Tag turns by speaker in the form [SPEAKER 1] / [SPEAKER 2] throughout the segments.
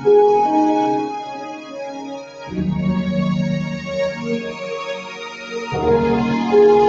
[SPEAKER 1] Música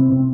[SPEAKER 1] thank you